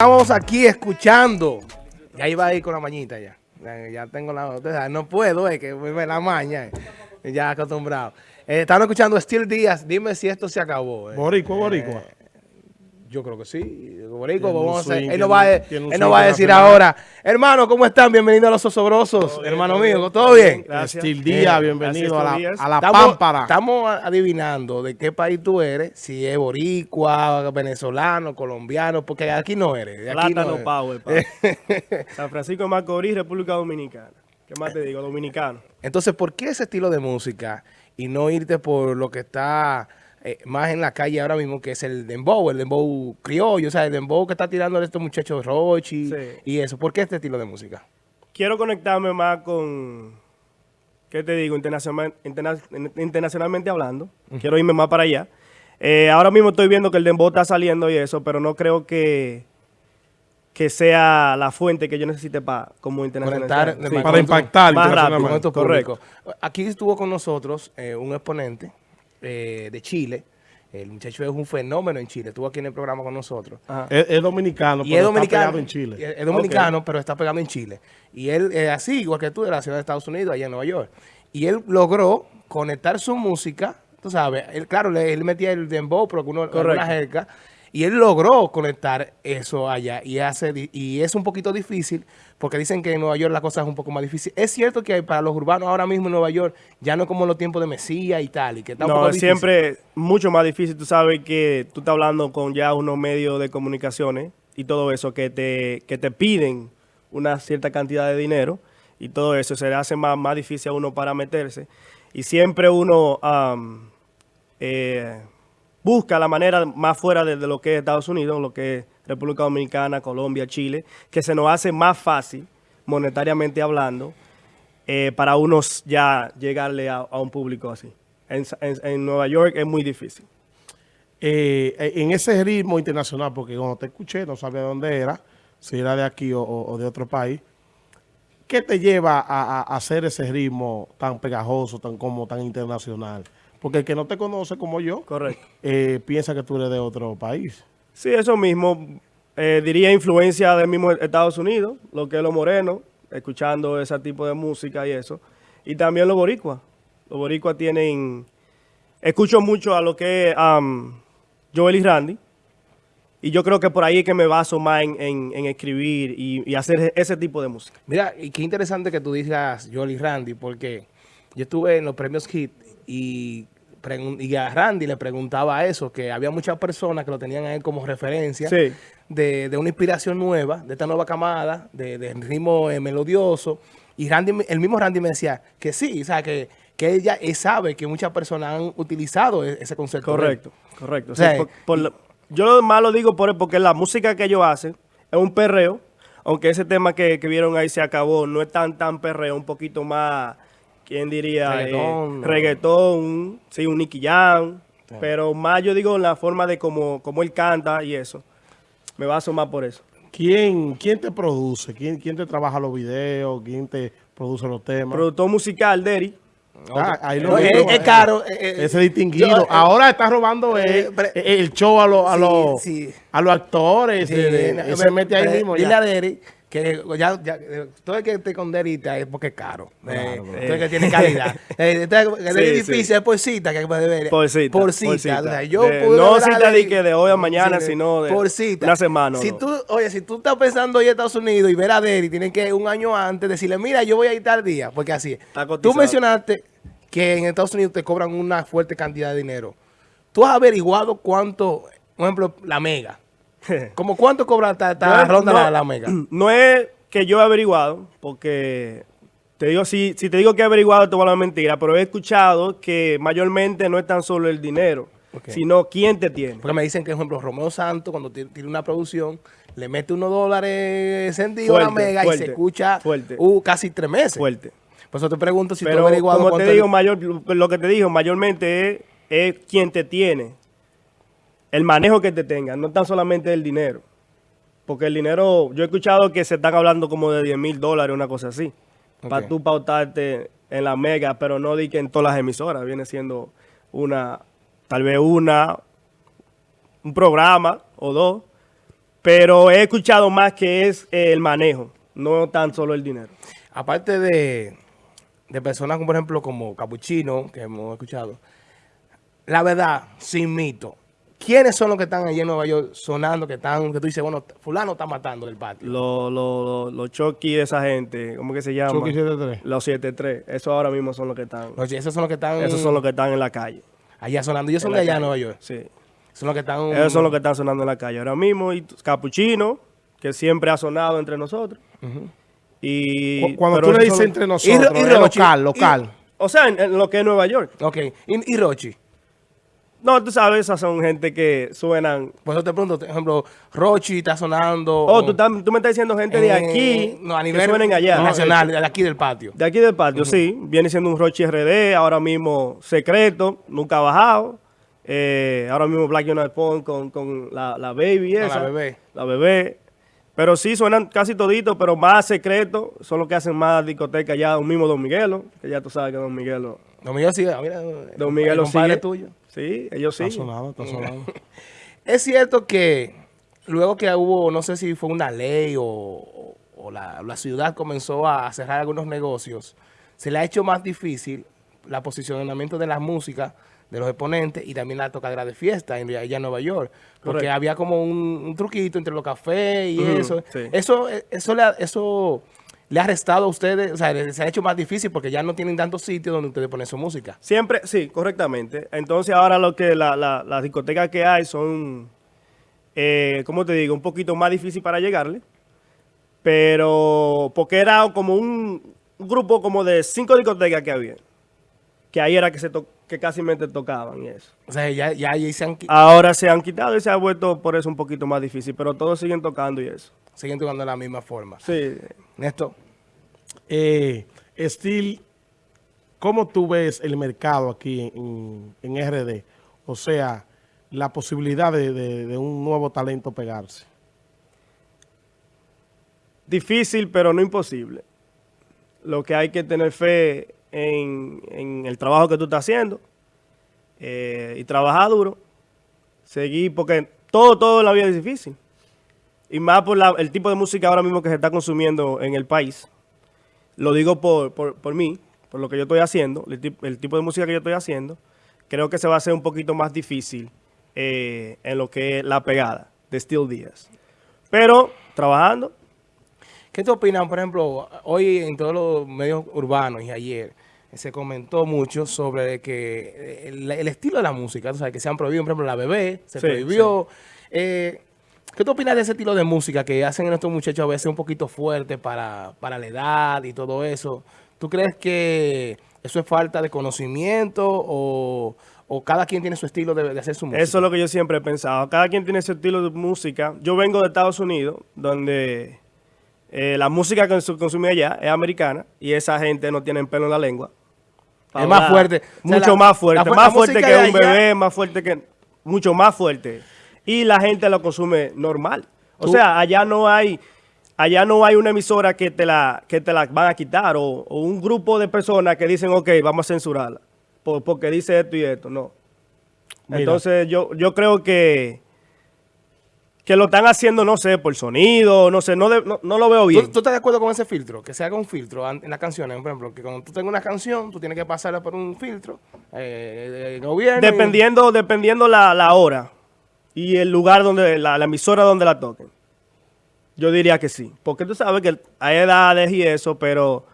Estamos aquí escuchando. Ya iba a ir con la mañita ya. Ya, tengo la... No puedo, es que me la maña. Eh. Ya acostumbrado. Eh, estamos escuchando Steel Díaz. Dime si esto se acabó. Eh. Boricua, boricua. Yo creo que sí. Borico, vamos a él nos va, a, él va a decir ahora, hermano, ¿cómo están? Bienvenidos a Los Osobrosos, hermano mío, ¿todo bien? Gracias. Día, bienvenido a la, a la estamos, Pámpara. Estamos adivinando de qué país tú eres, si es boricua, venezolano, colombiano, porque aquí no eres. De aquí Plátano no Power, San Francisco de Macorís, República Dominicana. ¿Qué más te digo? Dominicano. Entonces, ¿por qué ese estilo de música y no irte por lo que está eh, más en la calle ahora mismo, que es el dembow, el dembow criollo, o sea, el dembow que está tirando a estos muchachos Rochi y eso. ¿Por qué este estilo de música? Quiero conectarme más con, ¿qué te digo? Internacional, internacionalmente hablando. Quiero irme más para allá. Eh, ahora mismo estoy viendo que el dembow está saliendo y eso, pero no creo que que sea la fuente que yo necesite para como internacional. para impactar más rápido. Correcto. Aquí estuvo con nosotros eh, un exponente eh, de Chile. El muchacho es un fenómeno en Chile. Estuvo aquí en el programa con nosotros. Es, dominicano, pero está pegado en Chile. Es, dominicano, pero está pegado en Chile. Y él es así, igual que tú, de la ciudad de Estados Unidos, allá en Nueva York. Y él logró conectar su música, tú sabes, él, claro, él metía el dembow, pero con una jerga, y él logró conectar eso allá y hace y es un poquito difícil porque dicen que en Nueva York la cosa es un poco más difícil. Es cierto que para los urbanos ahora mismo en Nueva York ya no es como los tiempos de Mesías y tal. Y que está no, un siempre mucho más difícil. Tú sabes que tú estás hablando con ya unos medios de comunicaciones y todo eso que te, que te piden una cierta cantidad de dinero y todo eso se le hace más, más difícil a uno para meterse. Y siempre uno... eh, busca la manera más fuera de, lo que es Estados Unidos, lo que es República Dominicana, Colombia, Chile, que se nos hace más fácil, monetariamente hablando, eh, para unos ya llegarle a, un público así. En, Nueva York es muy difícil. Eh, en ese ritmo internacional, porque cuando te escuché no sabía dónde era, si era de aquí o, de otro país, ¿qué te lleva a, a, hacer ese ritmo tan pegajoso, tan como tan internacional? Porque el que no te conoce como yo, Correcto. Eh, piensa que tú eres de otro país. Sí, eso mismo. Eh, diría influencia del mismo Estados Unidos, lo que es lo moreno, escuchando ese tipo de música y eso. Y también los boricuas. Los boricuas tienen... Escucho mucho a lo que es Joel y Randy. Y yo creo que por ahí es que me baso más en, escribir y, hacer ese tipo de música. Mira, y qué interesante que tú digas Joel y Randy, porque yo estuve en los premios Hit y, y a Randy le preguntaba eso, que había muchas personas que lo tenían a él como referencia de, una inspiración nueva, de esta nueva camada, de, ritmo eh, melodioso. Y Randy, el mismo Randy me decía que sí, o sea, que, que ella sabe que muchas personas han utilizado e, ese concepto. Correcto, correcto. yo lo más lo digo por, porque la música que ellos hacen es un perreo, aunque ese tema que, que vieron ahí se acabó, no es tan, tan perreo, un poquito más ¿quién diría? Reggaetón. Eh, reggaetón, sí, un Nicky Jam. Pero más yo digo en la forma de cómo, cómo él canta y eso. Me baso más por eso. ¿Quién, quién te produce? ¿Quién, ¿Quién te trabaja los videos? ¿Quién te produce los temas? Productor musical, Derry. Ah, ahí lo es, es, caro. Eh, eh, ese distinguido. Ahora está robando el, show a, los a, los, a los actores. se mete ahí mismo. Dile a Derry que ya, ya todo el que esté con derita es porque es caro. Eh, todo el que tiene calidad. eh, es difícil, es por cita que puede ver. Por cita. Por cita. yo no cita de, que de hoy a mañana, sino de por cita. una semana. Si tú, oye, si tú estás pensando ir a Estados Unidos y ver a Derry, tienen que un año antes decirle, mira, yo voy a ir tal día, porque así es. Tú mencionaste que en Estados Unidos te cobran una fuerte cantidad de dinero. ¿Tú has averiguado cuánto, por ejemplo, la mega? ¿Cómo cuánto cobra esta, ronda la, Mega? No es que yo he averiguado, porque te digo, si, si te digo que he averiguado, te voy a la mentira, pero he escuchado que mayormente no es tan solo el dinero, sino quién te tiene. Porque me dicen que, por ejemplo, Romeo Santos, cuando tiene una producción, le mete unos dólares sentidos a la Mega y se escucha uh, casi tres meses. Fuerte. Por eso te pregunto si tú has averiguado como te digo, mayor, lo que te digo, mayormente es, es quien te tiene el manejo que te tenga, no tan solamente el dinero. Porque el dinero, yo he escuchado que se están hablando como de 10 mil dólares, una cosa así. Para tú pautarte en la mega, pero no di que en todas las emisoras. Viene siendo una, tal vez una, un programa o dos. Pero he escuchado más que es el manejo, no tan solo el dinero. Aparte de, de personas como, por ejemplo, como Capuchino, que hemos escuchado, la verdad, sin mito, ¿quiénes son los que están allí en Nueva York sonando, que están, que tú dices, bueno, fulano está matando del patio? Los lo, lo, los Chucky de esa gente, ¿cómo que se llama? Chucky 73. Los 73. Esos ahora mismo son los que están. Oye, esos son los que están Esos son los que están en la calle. allá sonando. Ellos son de allá en. Nueva York. Sí. Son los que están... Esos son los que están sonando en la calle ahora mismo. Y Capuchino, que siempre ha sonado entre nosotros. Y, Cu- Cuando tú le dices son- entre nosotros, Ro- y Rochi, local, y- local. O sea, en, en lo que es Nueva York. Ok. ¿Y, y Rochi? No, tú sabes, esas son gente que suenan... Por eso te pregunto, por ejemplo, Rochi está sonando... Oh, tú, estás- tú me estás diciendo gente de eh, aquí no, a que nivel suenen allá. nacional, de aquí del patio. De aquí del patio, sí. Viene siendo un Rochi RD, ahora mismo secreto, nunca ha bajado. Eh, ahora mismo Black United Pond con, con la, la baby Con la esa. bebé. La bebé. Pero sí, suenan casi toditos, pero más secretos. Son los que hacen más discoteca ya, un mismo Don Miguelo, que ya tú sabes que Don Miguelo... Don Miguel sigue, mira, Don Miguelo el compadre sigue. tuyo. Sí, ellos sí. Está sonado, está sonado. Es cierto que luego que hubo, no sé si fue una ley o, o la, la ciudad comenzó a cerrar algunos negocios, se le ha hecho más difícil la posicionamiento de la música de los exponentes y también la tocadera de fiesta en, allá en Nueva York. Porque Correcto. había como un, un truquito entre los cafés y eso. sí. Eso, eso, le ha, eso le ha restado a ustedes, o sea, se ha hecho más difícil porque ya no tienen tantos sitios donde ustedes ponen su música. Siempre, sí, correctamente. Entonces ahora lo que la- la- las discotecas que hay son, eh, ¿cómo te digo? Un poquito más difícil para llegarle. Pero porque era como un, grupo como de cinco discotecas que había. Que ahí era que se to- que casi tocaban y eso. O sea, ya, ya ahí se han, qui- Ahora se han quitado y se ha vuelto por eso un poquito más difícil. Pero todos siguen tocando y eso. siguen tocando de la misma forma. Sí. Néstor. Eh, Steel, ¿cómo tú ves el mercado aquí en, en RD? O sea, la posibilidad de, de- de un nuevo talento pegarse. Difícil, pero no imposible. Lo que hay que tener fe en, el trabajo que tú estás haciendo eh, y trabajar duro. Seguir, porque todo, todo en la vida es difícil. Y más por la- el tipo de música ahora mismo que se está consumiendo en el país. Lo digo por, por, por mí, por lo que yo estoy haciendo, el, el tipo de música que yo estoy haciendo. Creo que se va a hacer un poquito más difícil eh, en lo que es la pegada de Steel Díaz. Pero trabajando, ¿Qué te opinan, por ejemplo, hoy en todos los medios urbanos y ayer se comentó mucho sobre que el, el estilo de la música, tú sabes, que se han prohibido, por ejemplo, la bebé, se Sí, prohibió. Eh, ¿Qué te opinas de ese estilo de música que hacen estos muchachos a veces un poquito fuerte para, para la edad y todo eso? ¿Tú crees que eso es falta de conocimiento o, o cada quien tiene su estilo de, de hacer su música? Eso es lo que yo siempre he pensado. Cada quien tiene su estilo de música. Yo vengo de Estados Unidos, donde eh, la música que se consume allá es americana y esa gente no tiene pelo en la lengua. Es más fuerte. O sea, Mucho la- más fuerte. fu- más fuerte que un bebé, más fuerte que... Mucho más fuerte. Y la gente lo consume normal. O Tú- sea, allá no hay... Allá no hay una emisora que te la, que te la van a quitar o, o un grupo de personas que dicen, ok, vamos a censurarla por- porque dice esto y esto. No. Mira. Entonces yo, yo creo que, que lo están haciendo, no sé, por sonido, no sé, no, de- no, no lo veo ¿Tú, bien. tú estás de acuerdo con ese filtro? Que se haga un filtro en las canciones, por ejemplo, que cuando tú tengas una canción, tú tienes que pasarla por un filtro, eh, el gobierno. y- Dependiendo, dependiendo la, la hora y el lugar donde, la, la emisora donde la toquen. Yo diría que sí. Porque tú sabes que hay edades y eso, pero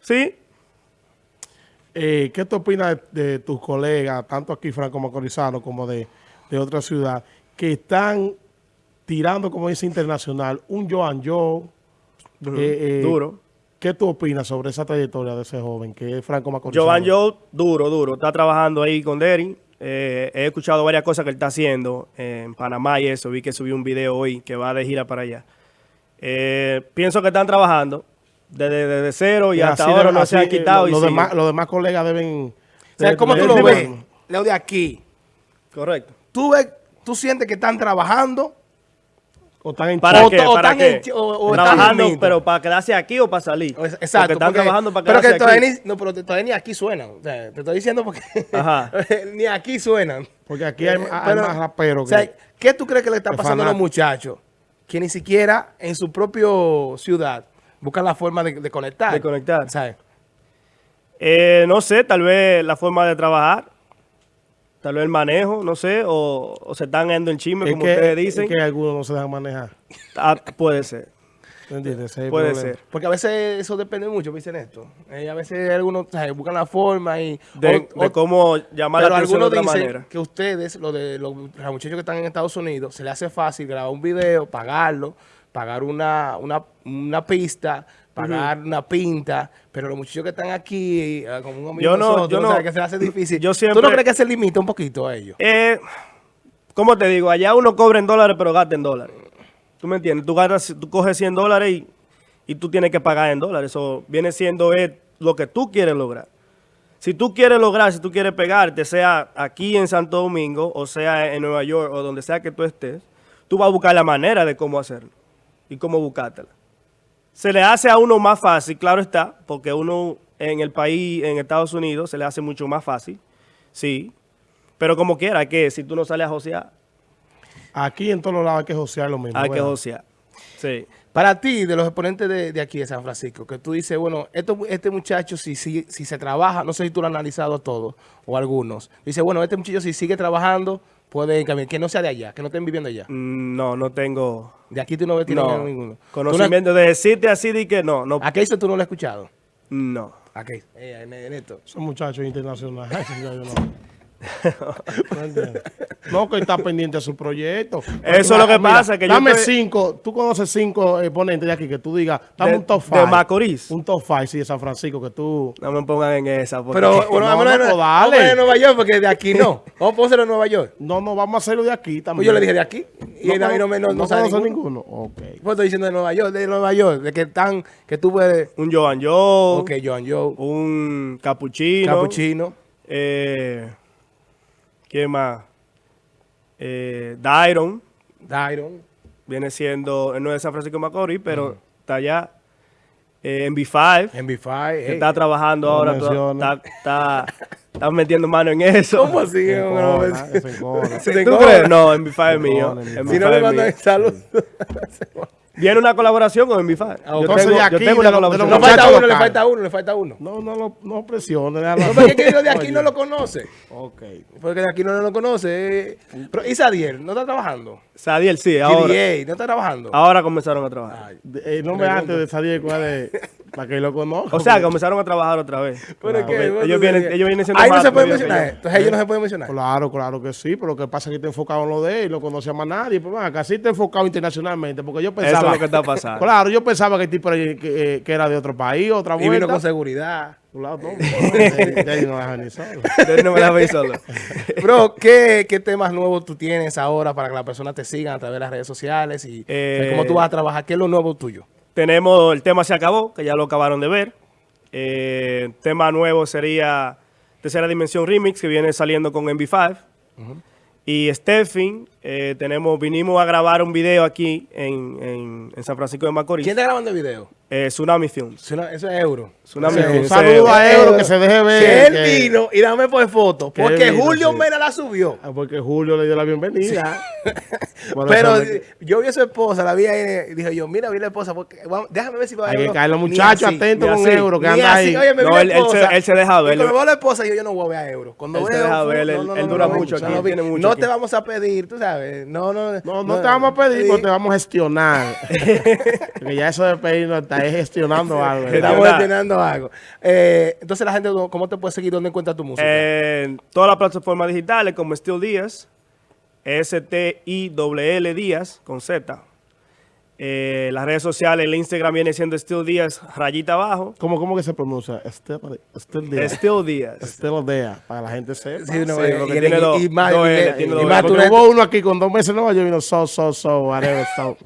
sí, Eh, ¿Qué tú opinas de, de tus colegas, tanto aquí Franco Macorizano como de, de otra ciudad, que están tirando, como dice internacional, un Joan Joe? eh, eh, duro. ¿Qué tú opinas sobre esa trayectoria de ese joven que es Franco Macorizano? Jovan Joe, duro, duro. Está trabajando ahí con Derry. Eh, he escuchado varias cosas que él está haciendo en Panamá y eso. Vi que subió un video hoy que va de gira para allá. Eh, pienso que están trabajando desde, desde cero y Y hasta ahora de- no así, se han quitado. los, demás, colegas deben... O sea, ¿cómo tú lo ves? Leo de aquí. Correcto. ¿Tú, ves, ¿Tú sientes que están trabajando? O están en ¿Para O qué? to- o ¿Para están qué? en- o- o están trabajando, pero para quedarse aquí o para salir. O es- Porque Exacto. están porque- trabajando para pero que quedarse todavía aquí. ni, no, pero todavía ni aquí suenan. O sea, te estoy diciendo porque Ajá. ni aquí suenan. Porque aquí hay, Eh, hay pero, más raperos O sea, que... ¿qué tú crees que le está pasando a los muchachos? que ni siquiera en su propio ciudad buscan la forma de, de conectar. De conectar. ¿Sabes? Eh, no sé, tal vez la forma de trabajar, tal vez el manejo, no sé, o, o se están yendo en chisme, Es como que, ustedes dicen. es que algunos no se dejan manejar. Ah, puede ser, ¿Me entiendes? Puede problema. ser. Porque a veces eso depende mucho, me dicen esto. Eh, a veces algunos buscan la forma y... De, o- de cómo llamar la atención de otra dicen manera. que ustedes, lo de los, los muchachos que están en Estados Unidos, se les hace fácil grabar un video, pagarlo, pagar una, una, una pista, pagar una pinta, pero los muchachos que están aquí, eh, como un amigo Yo no- nosotros, yo no- que se hace difícil. yo ¿Tú no crees que se limita un poquito a ellos? Eh, ¿Cómo te digo? Allá uno cobra en dólares, pero gasta en dólares. ¿Tú me entiendes? Tú, ganas, tú coges 100 dólares y, y tú tienes que pagar en dólares. Eso viene siendo lo que tú quieres lograr. Si tú quieres lograr, si tú quieres pegarte, sea aquí en Santo Domingo, o sea en Nueva York, o donde sea que tú estés, tú vas a buscar la manera de cómo hacerlo y cómo buscártela. Se le hace a uno más fácil, claro está, porque uno en el país, en Estados Unidos, se le hace mucho más fácil, sí. Pero como quiera, que si tú no sales a josear, Aquí en todos los lados hay que josear lo mismo. hay que josear. Sí. Para ti, de los exponentes de, de aquí de San Francisco, que tú dices, bueno, esto, este muchacho si, si, si se trabaja, no sé si tú lo has analizado todo o algunos, dice, bueno, este muchacho si sigue trabajando, puede caminar, que no sea de allá, que no estén viviendo allá. Mm, No, no tengo De aquí tú no ves no, ninguno. ¿Tú conocimiento de decirte así de que no, no, ¿A qué hizo tú no lo has escuchado? no. ¿A qué? Eh, en, en esto. Son muchachos internacionales. No. ¿No? No, que está pendiente de su proyecto. Eso es lo que pasa, que yo Dame estoy- cinco, tú conoces cinco exponentes de aquí que tú digas, dame De- un top de five. Macorís. Un top five, sí, de San Francisco, que tú... No me pongan en esa. porque- Pero bueno, no, no, de- pues vamos de Nueva York, porque de aquí no. Vamos a ponerlo en Nueva York. No, no, vamos a hacerlo de aquí también. Pues yo le dije de aquí. Y a mí no me no, no sabe conoce ninguno. ninguno. Ok. Pues estoy diciendo de Nueva York, de Nueva York, de que están, que tú puedes... un Joan Joe, Ok, Joan Joe, un Capuchino. Capuchino. Eh, ¿Quién más? Eh, Dairon. Dairon. Viene siendo, él no es de San Francisco de Macorís, pero está allá. Eh, en B5. MB5. que está trabajando no ahora. to- menciona. Está, está, está metiendo mano en eso. ¿Cómo así? No, se te ¿Tú encoge. crees? No, en B5 es mío. en En B5. Si no B5 me es mandan mío. Viene una colaboración con MB5. Ah, Yo entonces tengo, de yo aquí, tengo una colaboración. No falta uno, le falta uno, le falta uno. No, no, lo- no presiones. déjalo No, porque es que yo de aquí no lo conoce. Ok. Porque de aquí no lo conoce. eh. Pero Isadiel, ¿no está trabajando? Sadiel, sí, ahora, GDA, ¿no está trabajando? ahora comenzaron a trabajar. Eh, no me antes de salir cuál es, para que lo conozca. O sea, comenzaron a trabajar otra vez. pero es Porque que, ellos, vienen, ellos vienen siendo Ahí no se puede mencionar. yo. Entonces ellos no se pueden mencionar. Claro, claro que sí, pero lo que pasa es que está enfocado en lo de él y no conoce a más nadie. Pues acá sí está enfocado internacionalmente, porque yo Eso pensaba... es lo que está pasando. Claro, yo pensaba que el tipo era, que, eh, que era de otro país, otra Y vino vuelta. con seguridad. De ahí no deja ni solo. No me solo. Bro, ¿qué, ¿qué temas nuevos tú tienes ahora para que las personas te sigan a través de las redes sociales? Y Eh, cómo tú vas a trabajar. ¿Qué es lo nuevo tuyo? Tenemos el tema Se Acabó, que ya lo acabaron de ver. Eh, tema nuevo sería Tercera Dimensión Remix, que viene saliendo con MV5. Y Stephen, eh, tenemos, vinimos a grabar un video aquí en, en- en San Francisco de Macorís. ¿Quién está grabando el video? Eh, Tsunami Films. Eso es euro. Tsunami Films. Un saludo a Euro, que se deje ver. Que él que- vino y dame por foto. Que Porque vino, Julio sí. Mena la subió. Ah, Porque Julio le dio la bienvenida. Bueno, Pero yo vi a su esposa, la vi ahí y dije yo, mira, vi la esposa, porque, vamos, déjame ver si va a Hay que caer los muchachos atentos con así, Euro, que anda así. ahí. Oye, me vi No, él- él se- él se deja ver, cuando veo la esposa, yo, yo no voy a ver a Euro. Cuando Él veo se deja ver, él- él dura mucho no, aquí, no, te vamos a pedir, tú sabes. No, no. No, no te vamos a pedir, Sí. porque te vamos a gestionar. porque ya eso de pedir no está es gestionando algo. Estamos Gestionar. gestionando algo. Eh, entonces la gente, ¿cómo te puede seguir? ¿Dónde encuentra tu música? En todas las plataformas digitales como Still Díaz, S-T-I-L-L Díaz con Z. Eh, las redes sociales, el Instagram viene siendo Still Díaz, rayita abajo. ¿Cómo, ¿Cómo que se pronuncia? Estel, Estel Díaz. Still Díaz. Estel Díaz, para la gente sepa. Sí, no, sí, eh, lo que y- tiene y- dos- y más, dos y- L, y- tiene y dos más L. tú Porque le- hubo uno aquí con dos meses en Nueva York y vino so, so, so, whatever, so.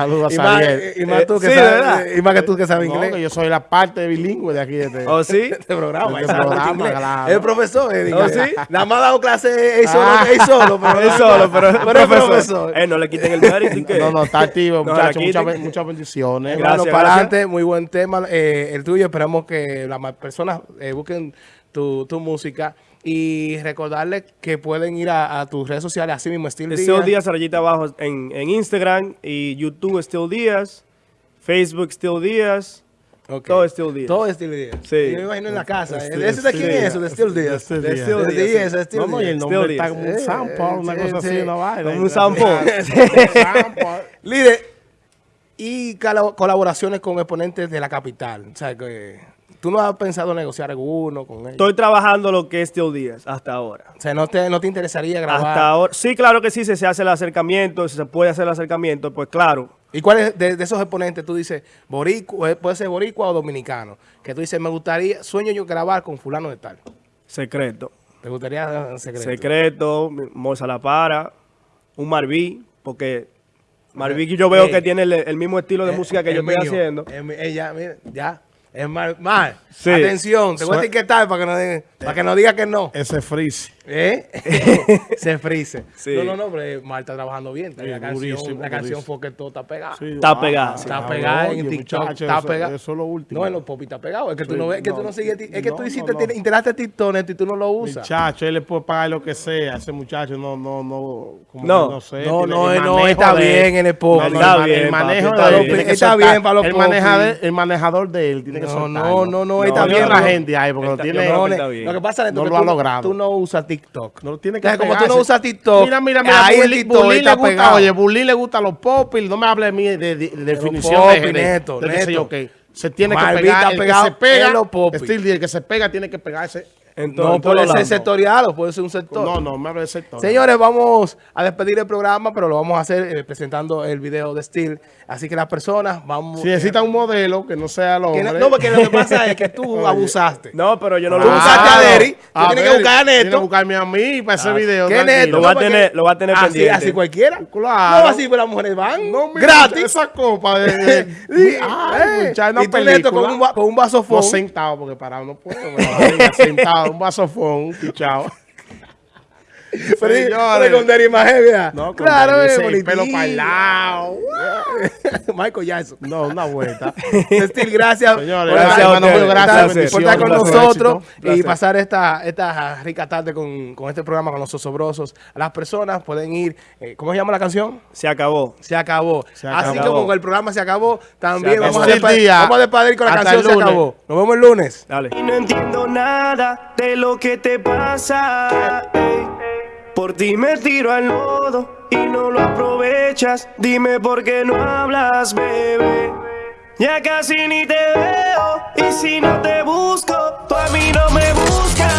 Saludos y a más, Sariel. y más tú que Eh, sí, sabes, ¿verdad? y más que tú que sabes No, inglés. que yo soy la parte bilingüe de aquí. De este. ¿Oh, sí? este programa. Este claro. El profesor. eh, ¿Oh, sí? Nada más ha dado clase él solo, Ah. él solo. Pero Él solo, pero, pero es profesor. profesor. Eh, no le quiten el mérito. ¿y qué? No, no, está activo, No, muchachos. Muchas, muchas bendiciones. Gracias, Hermano, para adelante, muy buen tema eh, el tuyo. Esperamos que las personas eh, busquen tu, tu música. Y recordarles que pueden ir a, a tus redes sociales, así mismo, Steel Díaz. Díaz, rayita abajo en, en Instagram y YouTube Still Díaz, Facebook Still Díaz, Ok. todo Still Díaz. Todo Steel Díaz. Sí. Yo me imagino en la casa. Steel- ¿Ese de quién Steel es? De Steel Díaz. De Steel Díaz. Steel Steel Steel no, y el nombre está como un sample, una cosa sí. así, una vaina. Como un sample. Líder, y colaboraciones con exponentes de la capital. O sea, que tú no has pensado en negociar alguno con ellos. Estoy trabajando lo que es Still Díaz hasta ahora. O sea, ¿no te, no te interesaría grabar? Hasta ahora. Sí, claro que sí, si se hace el acercamiento, si se puede hacer el acercamiento, pues claro. ¿Y cuáles de, de esos exponentes tú dices, boricua, eh, puede ser boricua o dominicano? Que tú dices, me gustaría, sueño yo grabar con fulano de tal. Secreto. ¿Te gustaría en secreto? Secreto, Morsa La Para, un Marví, porque Marví que yo veo que tiene el, el mismo estilo de Eh, música que yo estoy haciendo. Mi- ella, mira, ya. Es mal. mal. Sí. Atención, te voy a etiquetar para que no diga, para que no diga que no. Ese freeze. ¿Eh? Se frise. Sí. No, no, no, pero Mal está trabajando bien. Sí, la canción, durísimo, la canción fue que todo está pegado. Sí, Está ah, pegada, sí. Está ah, pegada oye, en TikTok. muchacho, está eso- pegada. Eso es lo último. No, en los pop está pegado. Es que tú no ves, que tú no, no sigues. Es que no, tú no, hiciste, no. instalaste TikTok y tú no lo usas. Muchacho, él le puede pagar lo que sea. Ese muchacho no, no, no. como No. no sé. No, tiene no, el no, está de- bien en el pop. No, no, Está bien, el manejo está bien. soltar. para los el, pop, el manejador de él tiene que No, soltarlo. no, no, no, está bien, no. gente ahí porque no tiene. No, que. Lo que pasa es No que lo tú, ha logrado. Tú no usas TikTok. No tiene que Entonces, como tú no usas TikTok, Mira, mira, mira. ahí el Bully- TikTok Bully le gusta, pegado. oye, Bully le gusta los pop y no me hable a mí de, de, de definición pop, de, neto, de qué sé neto. yo qué. Se tiene que Malvin pegar, el pegado que se pega, el que se pega tiene que pegarse. No puede ser sectorial o puede ser un sector. No, no, me hable de sector. Señores, vamos a despedir el programa, pero lo vamos a hacer eh, presentando el video de Steel. Así que las personas vamos... Si necesita un modelo que no sea hombre. no, no, porque lo que pasa es que tú abusaste. No, pero yo no Tú lo voy a Derry, tú tienes que buscar a Neto. Tiene que buscarme a mí para ese video. ¿Qué tranquilo. neto? Lo va a tener- lo va a tener así, pendiente. Así cualquiera. Claro. No, así pues las mujeres van. No, mira, gratis. Esa copa de... de- Sí, Ay, eh, muchacho, una y tú neto con un, con un vasofón. No sentado, porque parado no puedo. pero sentado, un vasofón, pichado. Pero sí, Señores. con Derry más heavy, ¿ah? No, con claro, ese es pelo para el lado. Michael Jackson. No, una vuelta. Steel, gracias. Señores, por gracias a ustedes. estar- Gracias, por estar con nosotros y pasar esta, esta rica tarde con, con este programa con los osobrosos. Las personas pueden ir, eh, ¿cómo se llama la canción? Se acabó. Se acabó. Se Así acabó. como el programa se acabó, también Se vamos, a acabó. despedir, Día. vamos a despedir con la Hasta canción el Se acabó. Nos vemos el lunes. Dale. Y no entiendo nada de lo que te pasa. Por ti me tiro al lodo y no lo aprovechas. Dime por qué no hablas, bebé. Ya casi ni te veo y si no te busco, tú a mí no me buscas.